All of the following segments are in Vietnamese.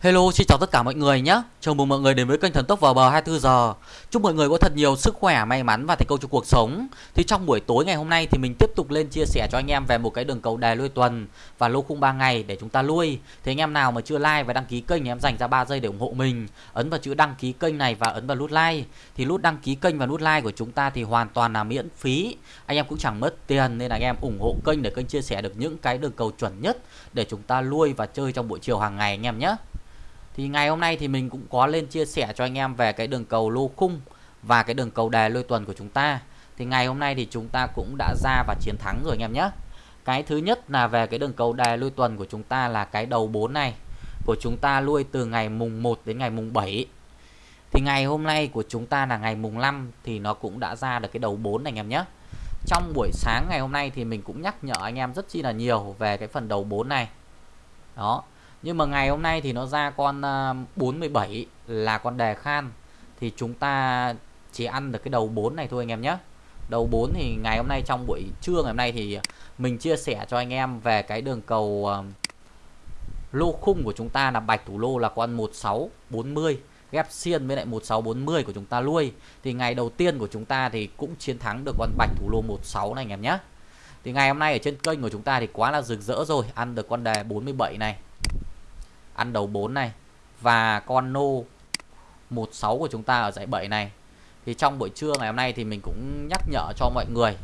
Hello, xin chào tất cả mọi người nhé. Chào mừng mọi người đến với kênh Thần Tốc vào bờ 24 giờ. Chúc mọi người có thật nhiều sức khỏe, may mắn và thành công trong cuộc sống. Thì trong buổi tối ngày hôm nay thì mình tiếp tục lên chia sẻ cho anh em về một cái đường cầu đề lui tuần và lô khung 3 ngày để chúng ta lui. thế anh em nào mà chưa like và đăng ký kênh thì em dành ra 3 giây để ủng hộ mình. Ấn vào chữ đăng ký kênh này và ấn vào nút like. Thì nút đăng ký kênh và nút like của chúng ta thì hoàn toàn là miễn phí. Anh em cũng chẳng mất tiền nên là anh em ủng hộ kênh để kênh chia sẻ được những cái đường cầu chuẩn nhất để chúng ta lui và chơi trong buổi chiều hàng ngày anh em nhé thì ngày hôm nay thì mình cũng có lên chia sẻ cho anh em về cái đường cầu lô khung và cái đường cầu đề lôi tuần của chúng ta. Thì ngày hôm nay thì chúng ta cũng đã ra và chiến thắng rồi anh em nhé. Cái thứ nhất là về cái đường cầu đề lôi tuần của chúng ta là cái đầu 4 này, của chúng ta lui từ ngày mùng 1 đến ngày mùng 7 thì ngày hôm nay của chúng ta là ngày mùng 5 thì nó cũng đã ra được cái đầu 4 này anh em nhé. Trong buổi sáng ngày hôm nay thì mình cũng nhắc nhở anh em rất chi là nhiều về cái phần đầu 4 này. Đó nhưng mà ngày hôm nay thì nó ra con à, 47 là con đề khan. Thì chúng ta chỉ ăn được cái đầu 4 này thôi anh em nhé. Đầu 4 thì ngày hôm nay trong buổi trưa ngày hôm nay thì mình chia sẻ cho anh em về cái đường cầu à, lô khung của chúng ta là bạch thủ lô là con 1640 ghép xiên với lại 1640 của chúng ta nuôi thì ngày đầu tiên của chúng ta thì cũng chiến thắng được con bạch thủ lô 16 này anh em nhé. Thì ngày hôm nay ở trên kênh của chúng ta thì quá là rực rỡ rồi, ăn được con đề 47 này ăn đầu 4 này và con nô 16 của chúng ta ở giải 7 này. Thì trong buổi trưa ngày hôm nay thì mình cũng nhắc nhở cho mọi người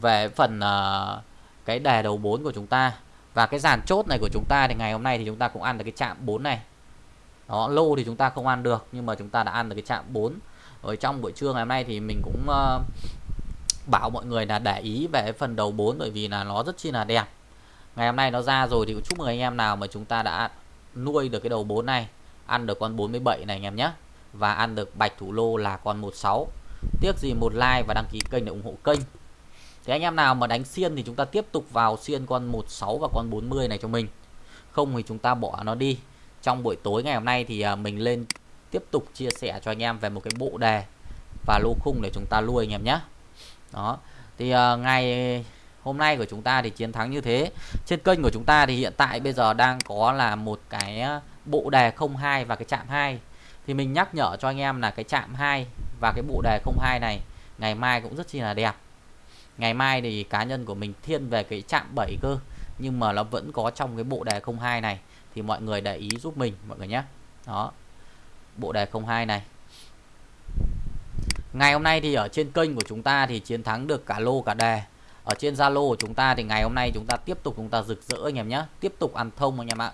về phần uh, cái đề đầu 4 của chúng ta và cái dàn chốt này của chúng ta thì ngày hôm nay thì chúng ta cũng ăn được cái chạm 4 này. Đó, lô thì chúng ta không ăn được nhưng mà chúng ta đã ăn được cái chạm 4. Ở trong buổi trưa ngày hôm nay thì mình cũng uh, bảo mọi người là để ý về phần đầu 4 bởi vì là nó rất chi là đẹp ngày hôm nay nó ra rồi thì chúc mừng anh em nào mà chúng ta đã nuôi được cái đầu 4 này ăn được con 47 này anh em nhé. Và ăn được bạch thủ lô là con 16 tiếc gì một like và đăng ký kênh để ủng hộ kênh. Thì anh em nào mà đánh xiên thì chúng ta tiếp tục vào xiên con 16 và con 40 này cho mình. Không thì chúng ta bỏ nó đi. Trong buổi tối ngày hôm nay thì à, mình lên tiếp tục chia sẻ cho anh em về một cái bộ đề và lô khung để chúng ta nuôi anh em nhé. Đó. Thì uh, ngày hôm nay của chúng ta thì chiến thắng như thế. Trên kênh của chúng ta thì hiện tại bây giờ đang có là một cái ờ, bộ đề 02 và cái chạm 2 thì mình nhắc nhở cho anh em là cái chạm 2 và cái bộ đề 02 này ngày mai cũng rất chi là đẹp. Ngày mai thì cá nhân của mình thiên về cái chạm 7 cơ, nhưng mà nó vẫn có trong cái bộ đề 02 này. Thì mọi người để ý giúp mình, mọi người nhé. Đó, bộ đề 02 này. Ngày hôm nay thì ở trên kênh của chúng ta thì chiến thắng được cả lô cả đề ở trên Zalo của chúng ta thì ngày hôm nay chúng ta tiếp tục chúng ta rực rỡ anh em nhé. Tiếp tục ăn thông anh em ạ.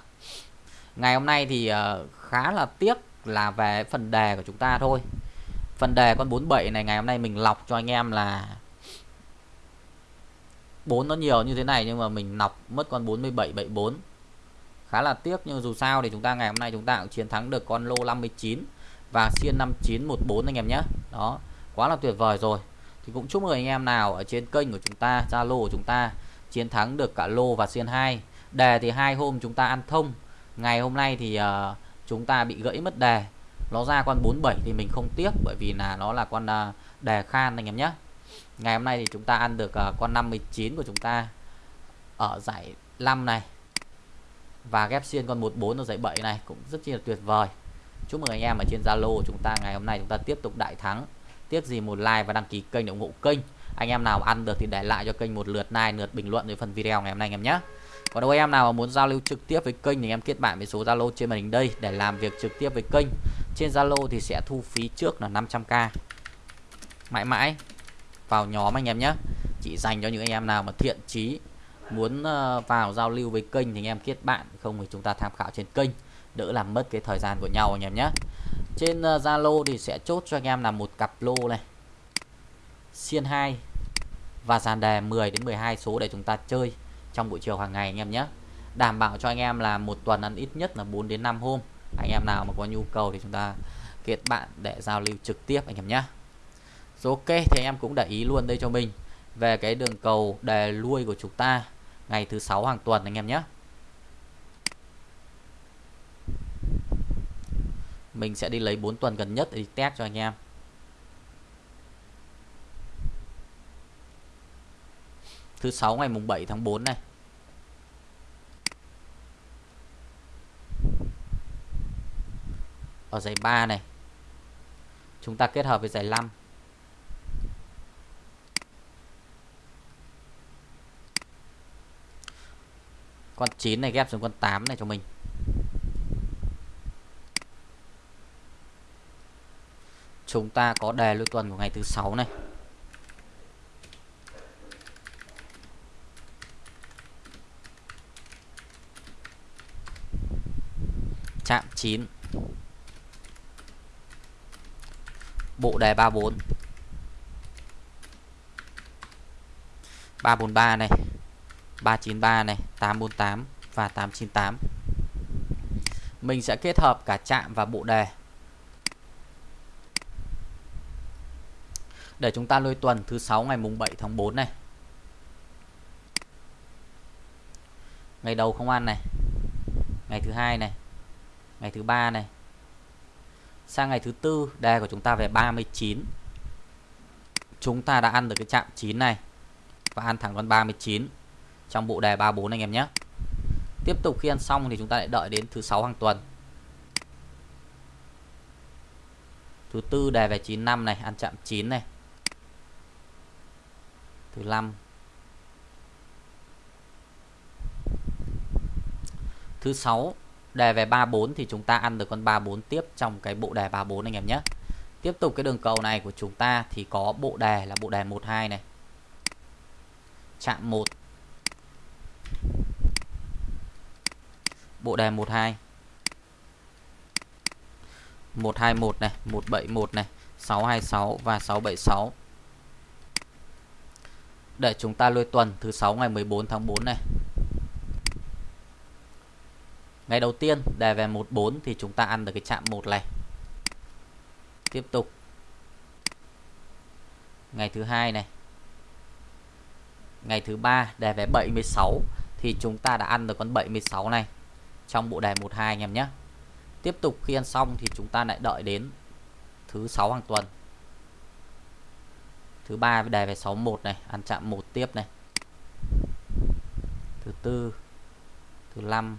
Ngày hôm nay thì ờ, khá là tiếc là về phần đề của chúng ta thôi. Phần đề con 47 này ngày hôm nay mình lọc cho anh em là bốn nó nhiều như thế này nhưng mà mình lọc mất con 47 74 khá là tiếc nhưng dù sao thì chúng ta ngày hôm nay chúng ta cũng chiến thắng được con lô 59 và xiên 5914 anh em nhé. Đó, quá là tuyệt vời rồi thì cũng chúc mừng anh em nào ở trên kênh của chúng ta Zalo của chúng ta chiến thắng được cả lô và xiên 2 đề thì hai hôm chúng ta ăn thông. Ngày hôm nay thì uh, chúng ta bị gãy mất đề. Nó ra con 47 thì mình không tiếc bởi vì là nó là con uh, đề khan anh em nhé. Ngày hôm nay thì chúng ta ăn được uh, con 59 của chúng ta ở giải 5 này. Và ghép xuyên con 14 ở giải 7 này cũng rất chi là tuyệt vời. Chúc mừng anh em ở trên Zalo của chúng ta ngày hôm nay chúng ta tiếp tục đại thắng tiếc gì một like và đăng ký kênh để ủng hộ kênh. Anh em nào ăn được thì để lại cho kênh một lượt like, lượt bình luận dưới phần video ngày hôm nay anh em nhé. Còn đâu anh em nào muốn giao lưu trực tiếp với kênh thì em kết bạn với số zalo trên màn hình đây để làm việc trực tiếp với kênh. Trên zalo thì sẽ thu phí trước là 500k mãi mãi, vào nhóm anh em nhé. Chỉ dành cho những anh em nào mà thiện chí muốn ờ, vào giao lưu với kênh thì anh em kết bạn, không thì chúng ta tham khảo trên kênh. Đỡ làm mất cái thời gian của nhau anh em nhé trên ờ, Zalo thì sẽ chốt cho anh em là một cặp lô này. Xiên 2 và dàn đề 10 đến 12 số để chúng ta chơi trong buổi chiều hàng ngày anh em nhé. Đảm bảo cho anh em là một tuần ăn ít nhất là 4 đến 5 hôm. Anh em nào mà có nhu cầu thì chúng ta kết bạn để giao lưu trực tiếp anh em nhé. Ok, thì anh em cũng để ý luôn đây cho mình. Về cái đường cầu đề lui của chúng ta ngày thứ sáu hàng tuần anh em nhé. mình sẽ đi lấy 4 tuần gần nhất để test cho anh em. Thứ sáu ngày mùng 7 tháng 4 này. Ở giải 3 này. Chúng ta kết hợp với giải 5 con 9 này ghép xuống con 8 này cho mình. Chúng ta có đề lưu tuần của ngày thứ sáu này. Chạm 9 bộ đề 34 343 này 393 này 848 và 898 mình sẽ kết hợp cả chạm và bộ đề. Để chúng ta lôi tuần thứ sáu ngày mùng 7 tháng 4 này. Ngày đầu không ăn này. Ngày thứ hai này. Ngày thứ ba này. Sang ngày thứ tư, đề của chúng ta về 39 chúng ta đã ăn được cái chạm 9 này và ăn thẳng con 39 trong bộ đề 34 anh em nhé. Tiếp tục khi ăn xong thì chúng ta lại đợi đến thứ sáu hàng tuần. Thứ tư đề về 95 này, ăn chạm 9 này thứ năm. Thứ sáu, đề về 34 thì chúng ta ăn được con 34 tiếp trong cái bộ đề 34 anh em nhé. Tiếp tục cái đường cầu này của chúng ta thì có bộ đề là bộ đề 12 này. Chạm 1 bộ đề 12 121 này 171 này 626 và 676 để chúng ta lôi tuần thứ 6 ngày 14 tháng 4 này Ngày đầu tiên, đề về 14 thì chúng ta ăn được cái chạm 1 này. Tiếp tục. Ngày thứ hai này. Ngày thứ ba, đề về 76 thì chúng ta đã ăn được con 76 này trong bộ đề 12 anh em nhé. Tiếp tục khi ăn xong thì chúng ta lại đợi đến thứ sáu hàng tuần. Thứ ba đề về 61 này, ăn chạm một tiếp này. Thứ tư, thứ năm,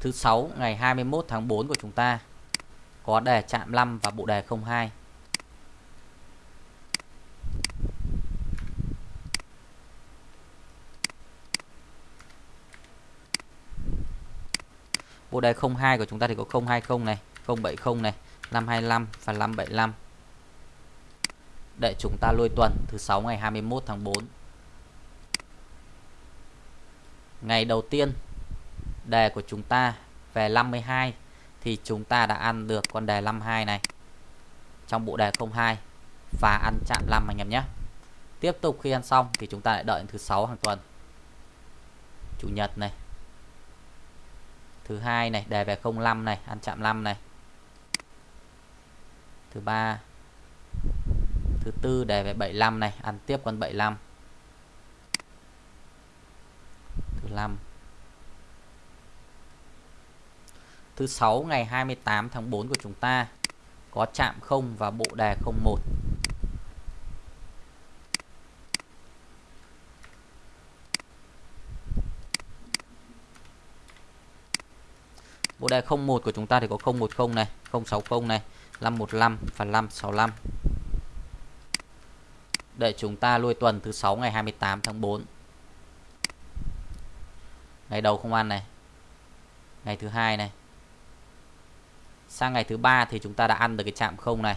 thứ sáu ngày 21 tháng 4 của chúng ta có đề chạm 5 và bộ đề 02. Bộ đề 02 của chúng ta thì có 020 này, 070 này, 525 và 575. Để chúng ta lôi tuần thứ 6 ngày 21 tháng 4. Ngày đầu tiên đề của chúng ta về 52 thì chúng ta đã ăn được con đề 52 này trong bộ đề 02 và ăn chạm 5 anh em nhé. Tiếp tục khi ăn xong thì chúng ta lại đợi thứ 6 hàng tuần. Chủ nhật này. Thứ hai này, đề về 05 này, ăn chạm 5 này. Thứ ba. Thứ tư đề về 75 này, ăn tiếp con 75. Thứ năm thứ sáu ngày 28 tháng 4 của chúng ta có chạm 0 và bộ đề 01. Bộ đề 01 của chúng ta thì có 010 này, 060 này, 515 và 565. Để chúng ta lui tuần thứ 6 ngày 28 tháng 4. Ngày đầu không ăn này. Ngày thứ hai này sang ngày thứ ba thì chúng ta đã ăn được cái chạm không này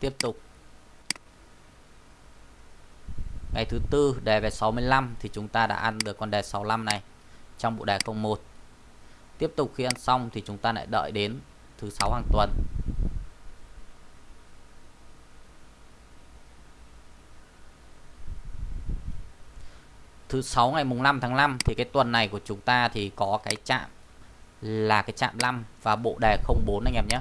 tiếp tục ngày thứ tư đề về 65 thì chúng ta đã ăn được con đề 65 này trong bộ đề 01 tiếp tục khi ăn xong thì chúng ta lại đợi đến thứ sáu hàng tuần. Thứ sáu ngày mùng 5 tháng 5 thì cái tuần này của chúng ta thì có cái chạm là cái chạm 5 và bộ đề 04 anh em nhé.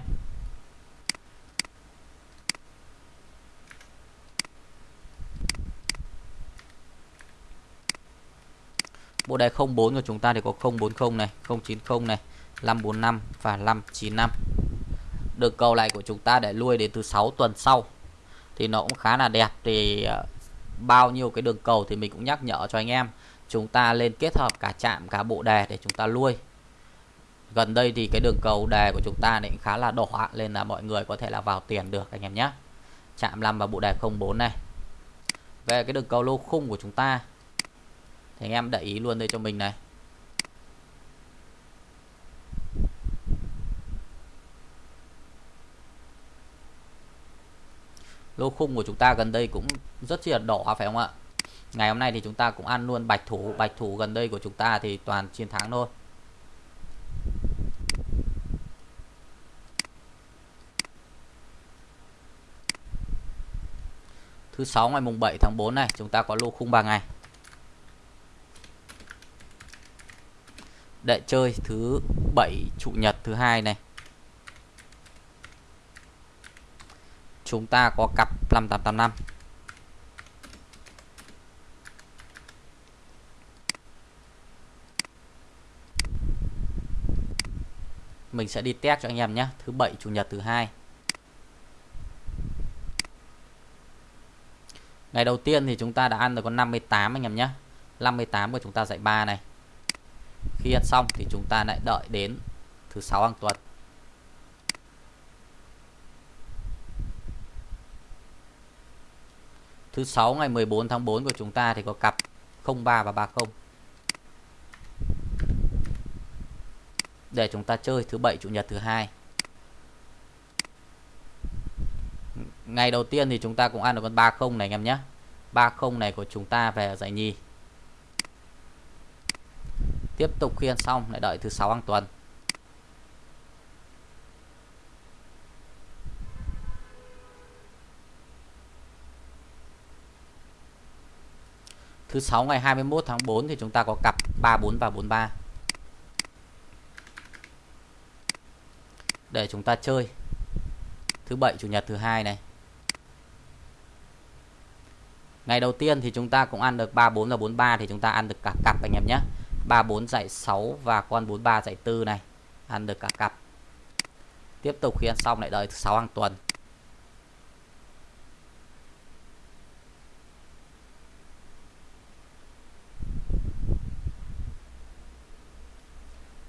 Bộ đề 04 của chúng ta thì có 040 này, 090 này, 545 và 595. Đường cầu này của chúng ta để lui đến từ 6 tuần sau. Thì nó cũng khá là đẹp thì ờ, bao nhiêu cái đường cầu thì mình cũng nhắc nhở cho anh em chúng ta lên kết hợp cả chạm cả bộ đề để chúng ta lui gần đây thì cái đường cầu đề của chúng ta này khá là đỏ nên là mọi người có thể là vào tiền được anh em nhé chạm 5 và bộ đề 04 này về cái đường cầu lô khung của chúng ta thì anh em để ý luôn đây cho mình này. Lô khung của chúng ta gần đây cũng rất là đỏ phải không ạ? Ngày hôm nay thì chúng ta cũng ăn luôn bạch thủ bạch thủ gần đây của chúng ta thì toàn chiến thắng thôi. Thứ sáu ngày mùng 7 tháng 4 này, chúng ta có lô khung 3 ngày. Để chơi thứ bảy, chủ nhật thứ hai này. Chúng ta có cặp 5885 mình sẽ đi test cho anh em nhé. Thứ bảy, chủ nhật thứ hai. Ngày đầu tiên thì chúng ta đã ăn được con 58 anh em nhé. 58 của chúng ta dạy 3 này khi ăn xong thì chúng ta lại đợi đến thứ sáu hàng tuần Thứ sáu ngày 14 tháng 4 của chúng ta thì có cặp 03 và 30. Để chúng ta chơi thứ bảy, chủ nhật, thứ hai. Ngày đầu tiên thì chúng ta cũng ăn được con 30 này anh em nhé. 30 này của chúng ta về giải nhì. Tiếp tục khi xong, lại đợi thứ sáu hàng tuần. Thứ sáu ngày 21 tháng 4 thì chúng ta có cặp 34 và 43. Để chúng ta chơi. Thứ bảy, chủ nhật thứ hai này. Ngày đầu tiên thì chúng ta cũng ăn được 34 và 43 thì chúng ta ăn được cả cặp anh em nhé. 34 dạy 6 và con 43 dạy 4 này. Ăn được cả cặp. Tiếp tục khi ăn xong lại đợi 6 hàng tuần.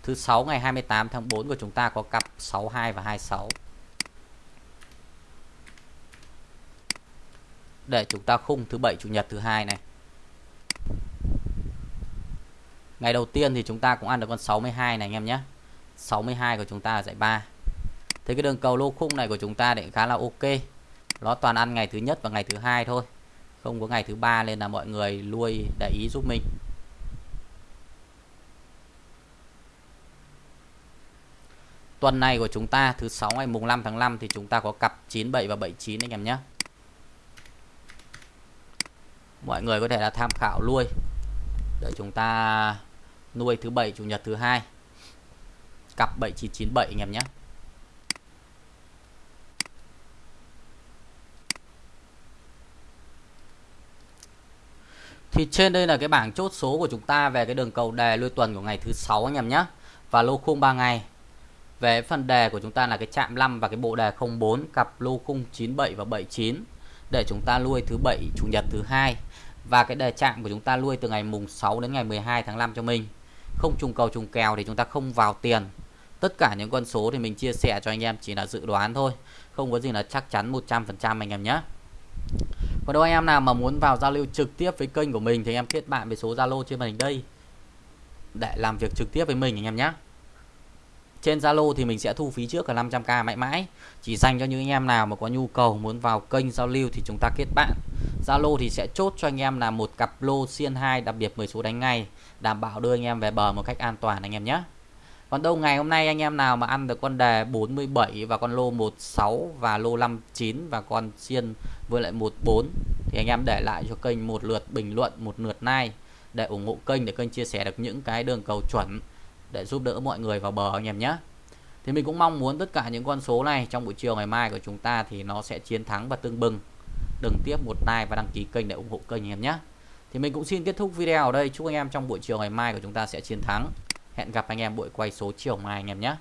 Thứ 6 ngày 28 tháng 4 của chúng ta có cặp 62 và 26. Để chúng ta khung thứ bảy, chủ nhật thứ hai này. Ngày đầu tiên thì chúng ta cũng ăn được con 62 này anh em nhé. 62 của chúng ta là dạy 3. Thế cái đường cầu lô khung này của chúng ta thì khá là ok. Nó toàn ăn ngày thứ nhất và ngày thứ hai thôi. Không có ngày thứ ba nên là mọi người nuôi để ý giúp mình. Tuần này của chúng ta, thứ sáu ngày mùng 5 tháng 5 thì chúng ta có cặp 97 và 79 anh em nhé. Mọi người có thể là tham khảo nuôi để chúng ta nuôi thứ bảy, chủ nhật thứ hai cặp 7997 anh em nhé. Thì trên đây là cái bảng chốt số của chúng ta về cái đường cầu đề lui tuần của ngày thứ sáu anh em nhé. Và lô khung 3 ngày về phần đề của chúng ta là cái chạm 5 và cái bộ đề 04 cặp lô khung 97 và 79 để chúng ta nuôi thứ bảy, chủ nhật thứ hai và cái đề chạm của chúng ta nuôi từ ngày mùng 6 đến ngày 12 tháng 5 cho mình. Không trùng cầu trùng kèo thì chúng ta không vào tiền. Tất cả những con số thì mình chia sẻ cho anh em chỉ là dự đoán thôi, không có gì là chắc chắn 100% anh em nhé. Còn đâu anh em nào mà muốn vào giao lưu trực tiếp với kênh của mình thì anh em kết bạn với số Zalo trên màn hình đây để làm việc trực tiếp với mình anh em nhé. Trên Zalo thì mình sẽ thu phí trước là 500k mãi mãi. Chỉ dành cho những anh em nào mà có nhu cầu muốn vào kênh giao lưu thì chúng ta kết bạn. Zalo thì sẽ chốt cho anh em là một cặp lô xiên 2 đặc biệt 10 số đánh ngay, đảm bảo đưa anh em về bờ một cách an toàn anh em nhé. Còn đâu ngày hôm nay anh em nào mà ăn được con đề 47 và con lô 16 và lô 59 và con xiên với lại 14 thì anh em để lại cho kênh một lượt bình luận, một lượt like để ủng hộ kênh để kênh chia sẻ được những cái đường cầu chuẩn để giúp đỡ mọi người vào bờ anh em nhé thì mình cũng mong muốn tất cả những con số này trong buổi chiều ngày mai của chúng ta thì nó sẽ chiến thắng và tương bừng đừng tiếp một like và đăng ký kênh để ủng hộ kênh anh em nhé. Thì mình cũng xin kết thúc video ở đây. Chúc anh em trong buổi chiều ngày mai của chúng ta sẽ chiến thắng. Hẹn gặp anh em buổi quay số chiều mai anh em nhé.